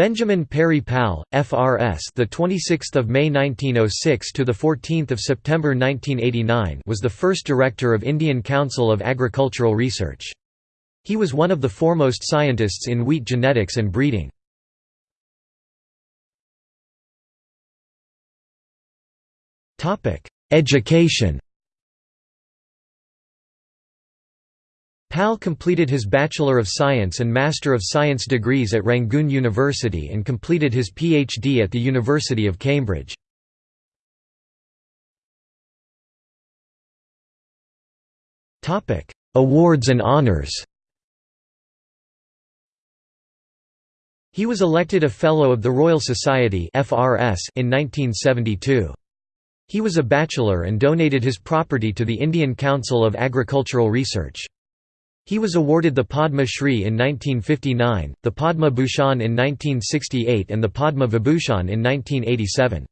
Benjamin Peary Pal, FRS, the 26th of May 1906 to the 14th of September 1989, was the first director of Indian Council of Agricultural Research. He was one of the foremost scientists in wheat genetics and breeding. Topic: Education. Pal completed his Bachelor of Science and Master of Science degrees at Rangoon University and completed his PhD at the University of Cambridge. Awards and honours He was elected a Fellow of the Royal Society in 1972. He was a bachelor and donated his property to the Indian Council of Agricultural Research. He was awarded the Padma Shri in 1959, the Padma Bhushan in 1968 and the Padma Vibhushan in 1987.